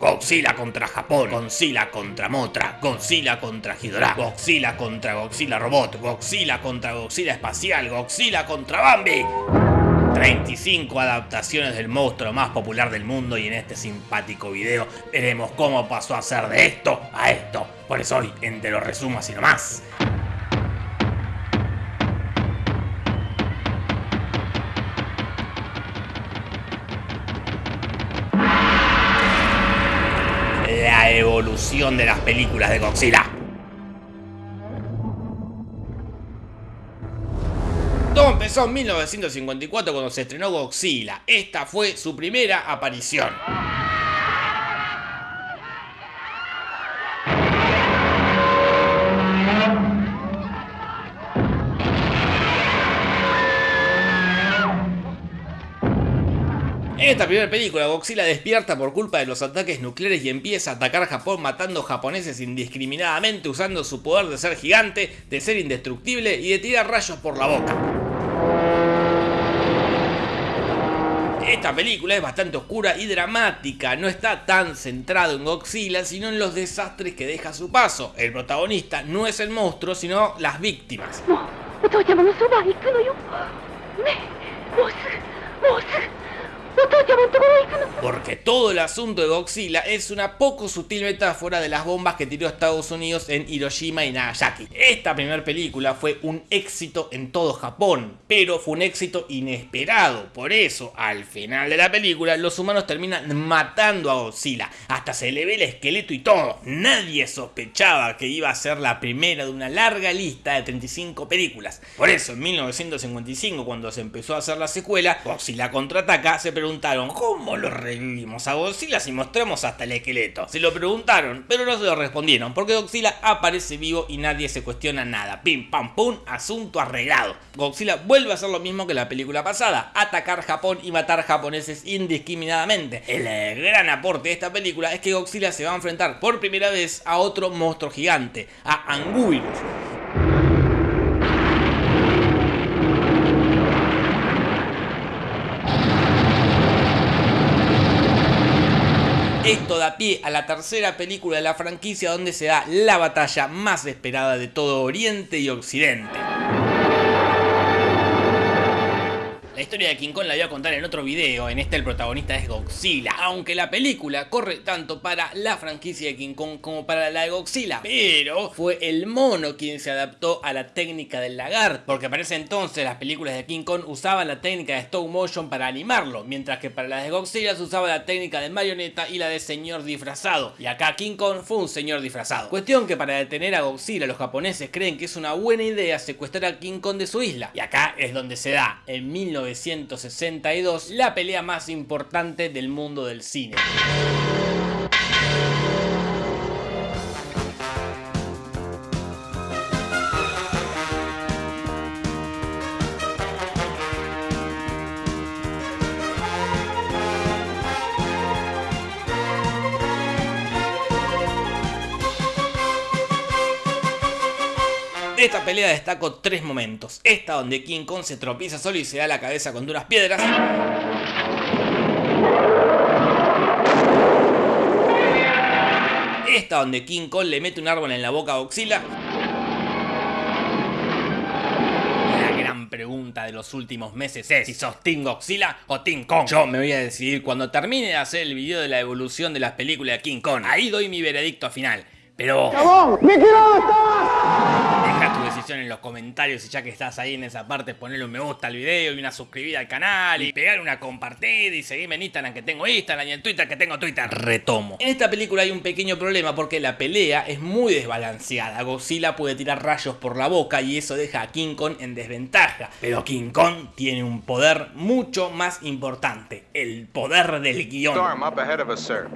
Godzilla contra Japón, Godzilla contra Motra, Godzilla contra Ghidorah, Godzilla contra Godzilla Robot, Godzilla contra Godzilla Espacial, Godzilla contra Bambi. 35 adaptaciones del monstruo más popular del mundo y en este simpático video veremos cómo pasó a ser de esto a esto. Por eso hoy en Te lo resumo así nomás. De las películas de Godzilla. Todo empezó en 1954 cuando se estrenó Godzilla. Esta fue su primera aparición. Esta primera película, Godzilla despierta por culpa de los ataques nucleares y empieza a atacar Japón matando japoneses indiscriminadamente usando su poder de ser gigante, de ser indestructible y de tirar rayos por la boca. Esta película es bastante oscura y dramática, no está tan centrado en Godzilla, sino en los desastres que deja su paso. El protagonista no es el monstruo, sino las víctimas. Porque todo el asunto de Godzilla es una poco sutil metáfora de las bombas que tiró Estados Unidos en Hiroshima y Nagasaki. Esta primera película fue un éxito en todo Japón, pero fue un éxito inesperado. Por eso, al final de la película, los humanos terminan matando a Godzilla. Hasta se le ve el esqueleto y todo. Nadie sospechaba que iba a ser la primera de una larga lista de 35 películas. Por eso, en 1955, cuando se empezó a hacer la secuela, Godzilla contraataca, se preguntaron, ¿cómo lo revivimos a Godzilla si mostramos hasta el esqueleto? Se lo preguntaron, pero no se lo respondieron, porque Godzilla aparece vivo y nadie se cuestiona nada. Pim, pam, pum, asunto arreglado. Godzilla vuelve a hacer lo mismo que la película pasada, atacar Japón y matar japoneses indiscriminadamente. El eh, gran aporte de esta película es que Godzilla se va a enfrentar por primera vez a otro monstruo gigante, a Anguirus. Esto da pie a la tercera película de la franquicia donde se da la batalla más esperada de todo Oriente y Occidente. La historia de King Kong la voy a contar en otro video, en este el protagonista es Godzilla, aunque la película corre tanto para la franquicia de King Kong como para la de Godzilla, pero fue el mono quien se adaptó a la técnica del lagarto, porque para ese entonces las películas de King Kong usaban la técnica de stop motion para animarlo, mientras que para las de Godzilla se usaba la técnica de marioneta y la de señor disfrazado, y acá King Kong fue un señor disfrazado. Cuestión que para detener a Godzilla los japoneses creen que es una buena idea secuestrar a King Kong de su isla, y acá es donde se da, en 19 1962, la pelea más importante del mundo del cine. Esta pelea destaco tres momentos. Esta donde King Kong se tropieza solo y se da la cabeza con duras piedras. Esta donde King Kong le mete un árbol en la boca a Godzilla. La gran pregunta de los últimos meses es si sos Team Godzilla o Team Kong. Yo me voy a decidir cuando termine de hacer el video de la evolución de las películas de King Kong. Ahí doy mi veredicto final. Pero... Deja tu decisión en los comentarios y ya que estás ahí en esa parte ponle un me gusta al video y una suscribida al canal y pegar una compartida y seguirme en Instagram que tengo Instagram y en Twitter que tengo Twitter. Retomo. En esta película hay un pequeño problema porque la pelea es muy desbalanceada. Godzilla puede tirar rayos por la boca y eso deja a King Kong en desventaja. Pero King Kong tiene un poder mucho más importante. El poder del guion. Storm up ahead of us, sir.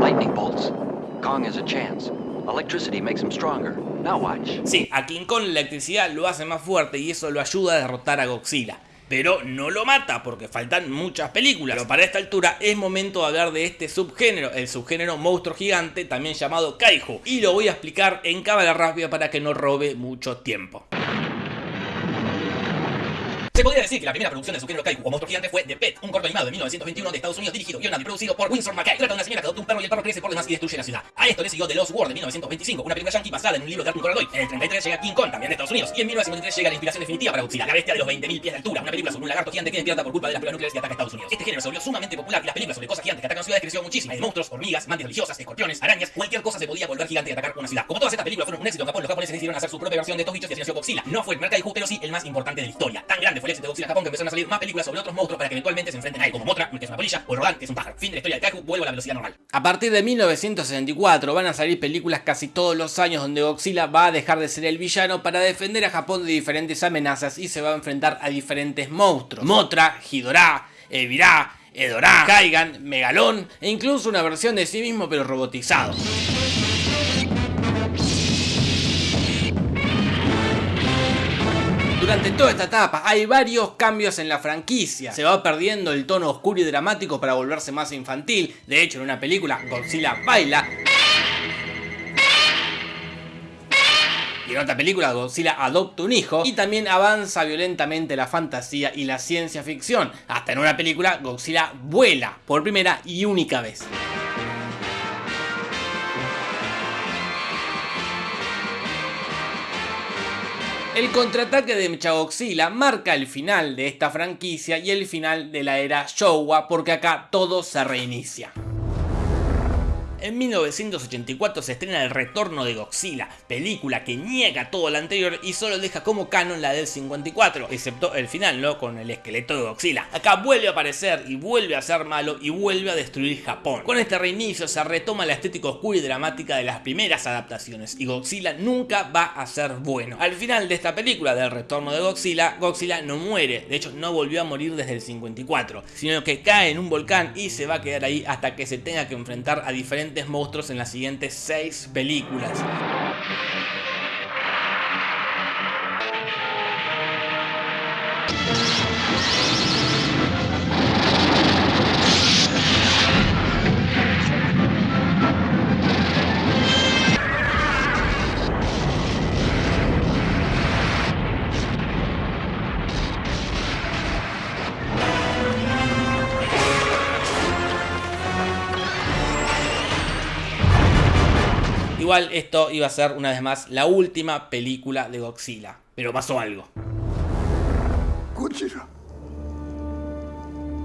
Lightning bolts. Kong has a chance. Electricity makes him stronger. Now watch. Sí, a King Kong la electricidad lo hace más fuerte y eso lo ayuda a derrotar a Godzilla. Pero no lo mata porque faltan muchas películas. Pero para esta altura es momento de hablar de este subgénero, el subgénero monstruo gigante, también llamado Kaiju. Y lo voy a explicar en cámara rápida para que no robe mucho tiempo. Se podría decir que la primera producción del subgénero Kaiju o monstruo gigante fue The Pet, un corto animado de 1921 de Estados Unidos dirigido, y producido por Winsor McKay. Trata de una señora que adopta un perro y el perro crece por demás y destruye la ciudad. A esto le siguió The Lost World de 1925, una película yankee basada en un libro de Arthur Conan Doyle. En el 33 llega King Kong, también de Estados Unidos. Y en 1953 llega la inspiración definitiva para Godzilla, la bestia de los 20.000 pies de altura, una película sobre un lagarto gigante que despierta por culpa de las pruebas nucleares y ataca a Estados Unidos. Este género se volvió sumamente popular y las películas sobre cosas gigantes que atacan ciudades creció muchísimo. Hay monstruos, hormigas, mantis religiosas, escorpiones, arañas, cualquier cosa se podía volver gigante y atacar una ciudad. Como todas estas películas fueron un éxito en los japoneses decidieron hacer su propia versión de estos bichos y así nació Godzilla. No fue el pero sí el más importante de la historia. Tan grande fue de Godzilla Japón que empezaron a salir más películas sobre otros monstruos para que eventualmente se enfrenten a él, como Motra, que es una polilla, o el Rodan, que es un pájaro. Fin de la historia del Kaiju, vuelvo a la velocidad normal. A partir de 1964 van a salir películas casi todos los años donde Godzilla va a dejar de ser el villano para defender a Japón de diferentes amenazas y se va a enfrentar a diferentes monstruos. Motra, Hidorah, Evirá, Edorá, Kaigan, Megalón e incluso una versión de sí mismo pero robotizado. Durante toda esta etapa hay varios cambios en la franquicia. Se va perdiendo el tono oscuro y dramático para volverse más infantil. De hecho, en una película Godzilla baila. Y en otra película Godzilla adopta un hijo y también avanza violentamente la fantasía y la ciencia ficción. Hasta en una película Godzilla vuela por primera y única vez. El contraataque de Mechagodzilla marca el final de esta franquicia y el final de la era Showa porque acá todo se reinicia. En 1984 se estrena El Retorno de Godzilla, película que niega todo lo anterior y solo deja como canon la del 54, excepto el final, ¿no? Con el esqueleto de Godzilla. Acá vuelve a aparecer y vuelve a ser malo y vuelve a destruir Japón. Con este reinicio se retoma la estética oscura y dramática de las primeras adaptaciones y Godzilla nunca va a ser bueno. Al final de esta película del Retorno de Godzilla, Godzilla no muere, de hecho no volvió a morir desde el 54, sino que cae en un volcán y se va a quedar ahí hasta que se tenga que enfrentar a diferentes monstruos en las siguientes 6 películas. Igual esto iba a ser una vez más la última película de Godzilla. Pero pasó algo. Godzilla.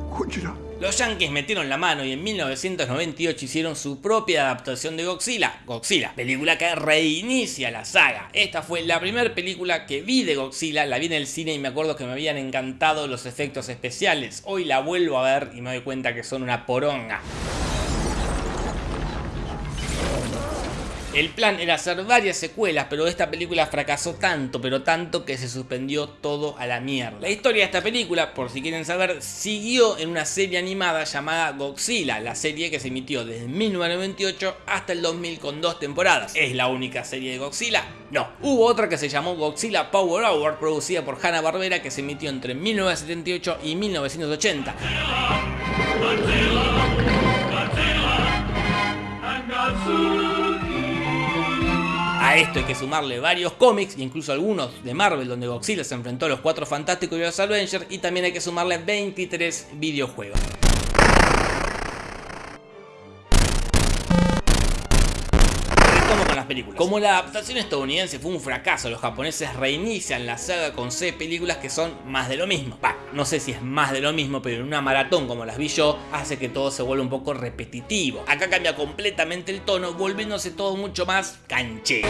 Godzilla. Los Yankees metieron la mano y en 1998 hicieron su propia adaptación de Godzilla, Godzilla, película que reinicia la saga. Esta fue la primera película que vi de Godzilla, la vi en el cine y me acuerdo que me habían encantado los efectos especiales. Hoy la vuelvo a ver y me doy cuenta que son una poronga. El plan era hacer varias secuelas, pero esta película fracasó tanto, pero tanto que se suspendió todo a la mierda. La historia de esta película, por si quieren saber, siguió en una serie animada llamada Godzilla, la serie que se emitió desde 1998 hasta el 2000 con dos temporadas. ¿Es la única serie de Godzilla? No. Hubo otra que se llamó Godzilla Power Hour, producida por Hanna-Barbera, que se emitió entre 1978 y 1980. A esto hay que sumarle varios cómics, incluso algunos de Marvel, donde Godzilla se enfrentó a los Cuatro Fantásticos y los Avengers, y también hay que sumarle 23 videojuegos. Como la adaptación estadounidense fue un fracaso, los japoneses reinician la saga con 6 películas que son más de lo mismo. Bah, no sé si es más de lo mismo, pero en una maratón como las vi yo, hace que todo se vuelva un poco repetitivo. Acá cambia completamente el tono, volviéndose todo mucho más canchero.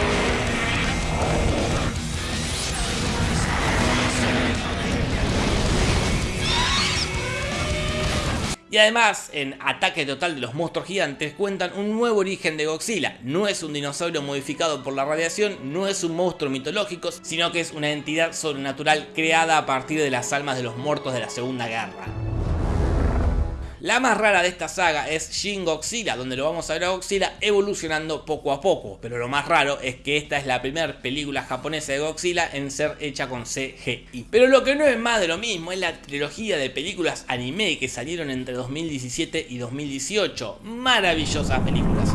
Y además, en Ataque Total de los Monstruos Gigantes cuentan un nuevo origen de Godzilla. No es un dinosaurio modificado por la radiación, no es un monstruo mitológico, sino que es una entidad sobrenatural creada a partir de las almas de los muertos de la Segunda Guerra. La más rara de esta saga es Shin Godzilla, donde lo vamos a ver a Godzilla evolucionando poco a poco, pero lo más raro es que esta es la primera película japonesa de Godzilla en ser hecha con CGI. Pero lo que no es más de lo mismo es la trilogía de películas anime que salieron entre 2017 y 2018. Maravillosas películas.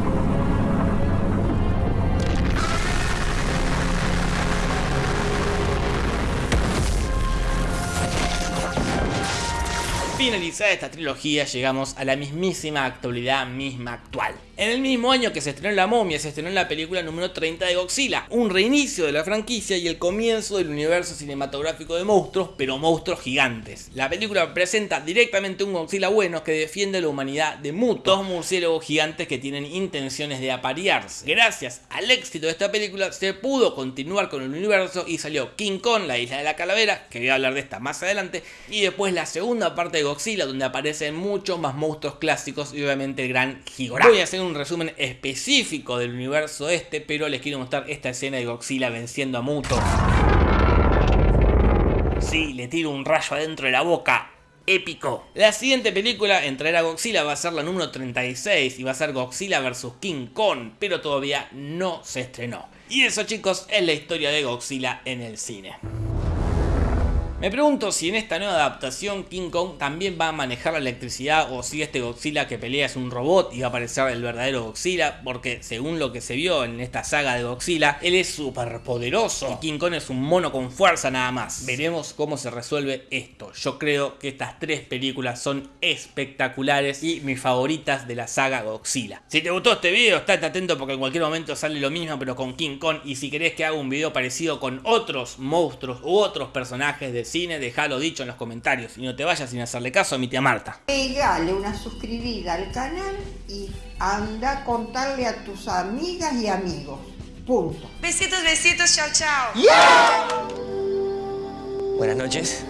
Finalizada esta trilogía llegamos a la mismísima actualidad misma actual. En el mismo año que se estrenó La momia, se estrenó la película número 30 de Godzilla, un reinicio de la franquicia y el comienzo del universo cinematográfico de monstruos, pero monstruos gigantes. La película presenta directamente un Godzilla bueno que defiende la humanidad de Muto, dos murciélagos gigantes que tienen intenciones de aparearse. Gracias al éxito de esta película se pudo continuar con el universo y salió King Kong, la isla de la calavera, que voy a hablar de esta más adelante, y después la segunda parte de Godzilla donde aparecen muchos más monstruos clásicos y obviamente el gran un resumen específico del universo este, pero les quiero mostrar esta escena de Godzilla venciendo a Muto. Sí, le tiro un rayo adentro de la boca. Épico. La siguiente película en traer a Godzilla va a ser la número 36 y va a ser Godzilla vs King Kong, pero todavía no se estrenó. Y eso chicos es la historia de Godzilla en el cine. Me pregunto si en esta nueva adaptación King Kong también va a manejar la electricidad o si este Godzilla que pelea es un robot y va a aparecer el verdadero Godzilla, porque según lo que se vio en esta saga de Godzilla, él es súper poderoso y King Kong es un mono con fuerza nada más. Veremos cómo se resuelve esto. Yo creo que estas tres películas son espectaculares y mis favoritas de la saga Godzilla. Si te gustó este video, estate atento porque en cualquier momento sale lo mismo pero con King Kong y si querés que haga un video parecido con otros monstruos u otros personajes de cine, déjalo dicho en los comentarios y no te vayas sin hacerle caso a mi tía Marta. Pegale una suscribida al canal y anda a contarle a tus amigas y amigos. Punto. Besitos, besitos, chao, chao. Buenas noches.